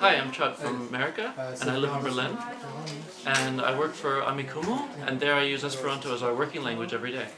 Hi, I'm Chad from America, and I live in Berlin. And I work for Amikumu, and there I use Esperanto as our working language every day.